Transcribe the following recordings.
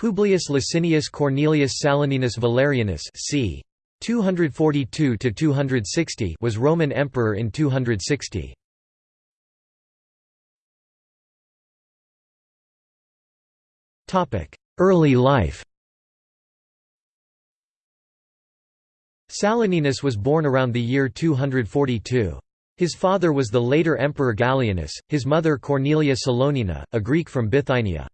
Publius Licinius Cornelius Saturninus Valerianus c. 242 was Roman emperor in 260. Early life Saturninus was born around the year 242. His father was the later Emperor Gallienus, his mother Cornelia Salonina, a Greek from Bithynia.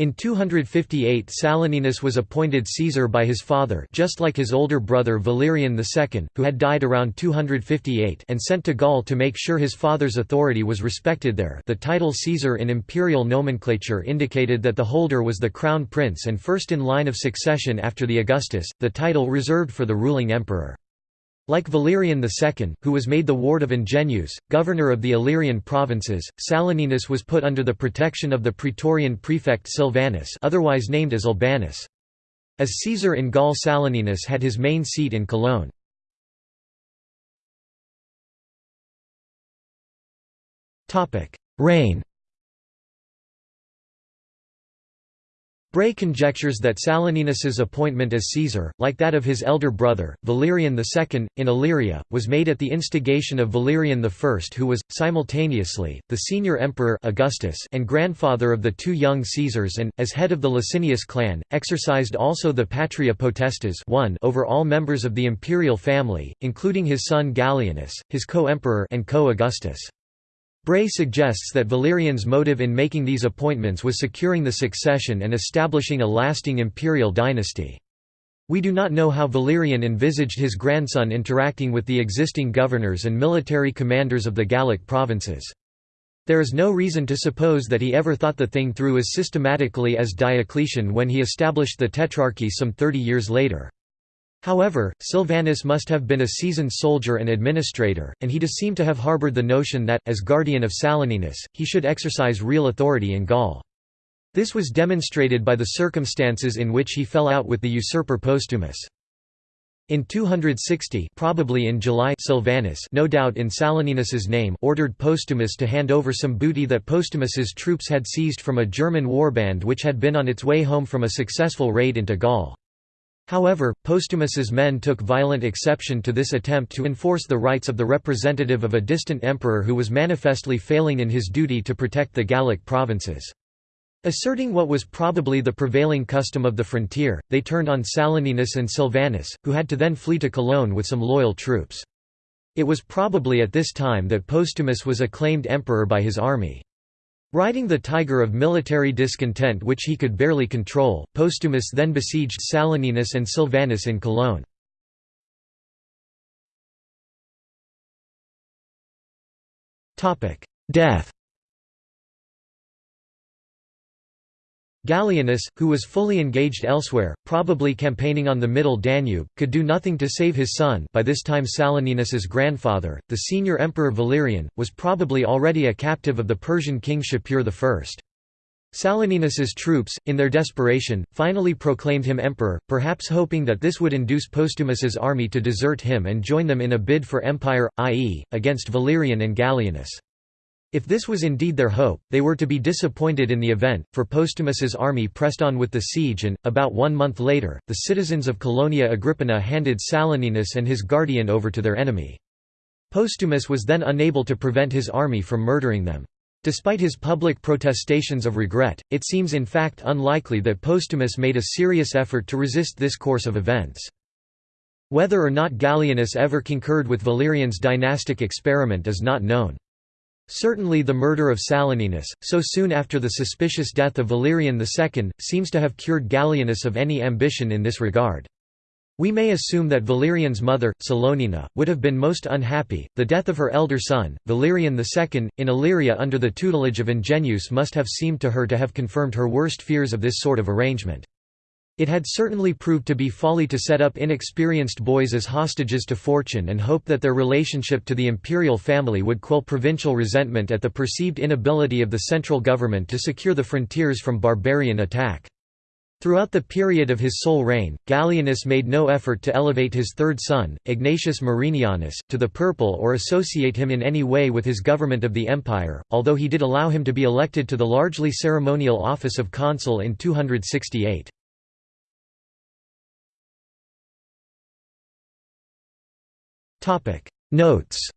In 258 Saturninus was appointed Caesar by his father just like his older brother Valerian II, who had died around 258 and sent to Gaul to make sure his father's authority was respected there the title Caesar in imperial nomenclature indicated that the holder was the crown prince and first in line of succession after the Augustus, the title reserved for the ruling emperor. Like Valerian II, who was made the ward of Ingenuus, governor of the Illyrian provinces, Saturninus was put under the protection of the praetorian prefect Silvanus otherwise named as Albanus. As Caesar in Gaul Saturninus had his main seat in Cologne. Reign Bray conjectures that Saturninus's appointment as Caesar, like that of his elder brother, Valerian II, in Illyria, was made at the instigation of Valerian I who was, simultaneously, the senior emperor Augustus and grandfather of the two young Caesars and, as head of the Licinius clan, exercised also the patria potestas one over all members of the imperial family, including his son Gallienus, his co-emperor and co-Augustus. Bray suggests that Valerian's motive in making these appointments was securing the succession and establishing a lasting imperial dynasty. We do not know how Valerian envisaged his grandson interacting with the existing governors and military commanders of the Gallic provinces. There is no reason to suppose that he ever thought the thing through as systematically as Diocletian when he established the Tetrarchy some thirty years later. However, Silvanus must have been a seasoned soldier and administrator, and he does seem to have harbored the notion that, as guardian of Saturninus, he should exercise real authority in Gaul. This was demonstrated by the circumstances in which he fell out with the usurper Postumus. In 260 probably in July Silvanus no doubt in Saturninus's name ordered Postumus to hand over some booty that Postumus's troops had seized from a German warband which had been on its way home from a successful raid into Gaul. However, Postumus's men took violent exception to this attempt to enforce the rights of the representative of a distant emperor who was manifestly failing in his duty to protect the Gallic provinces. Asserting what was probably the prevailing custom of the frontier, they turned on Saturninus and Silvanus, who had to then flee to Cologne with some loyal troops. It was probably at this time that Postumus was acclaimed emperor by his army. Riding the tiger of military discontent which he could barely control, Postumus then besieged Saturninus and Silvanus in Cologne. Death Gallienus, who was fully engaged elsewhere, probably campaigning on the Middle Danube, could do nothing to save his son by this time Saturninus's grandfather, the senior emperor Valerian, was probably already a captive of the Persian king Shapur I. Saturninus's troops, in their desperation, finally proclaimed him emperor, perhaps hoping that this would induce Postumus's army to desert him and join them in a bid for empire, i.e., against Valerian and Gallienus. If this was indeed their hope, they were to be disappointed in the event, for Postumus's army pressed on with the siege and, about one month later, the citizens of Colonia Agrippina handed Saturninus and his guardian over to their enemy. Postumus was then unable to prevent his army from murdering them. Despite his public protestations of regret, it seems in fact unlikely that Postumus made a serious effort to resist this course of events. Whether or not Gallienus ever concurred with Valerian's dynastic experiment is not known. Certainly the murder of Saturninus, so soon after the suspicious death of Valerian II, seems to have cured Gallienus of any ambition in this regard. We may assume that Valerian's mother, Salonina, would have been most unhappy. The death of her elder son, Valerian II, in Illyria under the tutelage of Ingenuus must have seemed to her to have confirmed her worst fears of this sort of arrangement. It had certainly proved to be folly to set up inexperienced boys as hostages to fortune and hope that their relationship to the imperial family would quell provincial resentment at the perceived inability of the central government to secure the frontiers from barbarian attack. Throughout the period of his sole reign, Gallienus made no effort to elevate his third son, Egnatius Marinianus, to the purple or associate him in any way with his government of the empire, although he did allow him to be elected to the largely ceremonial office of consul in 268. Notes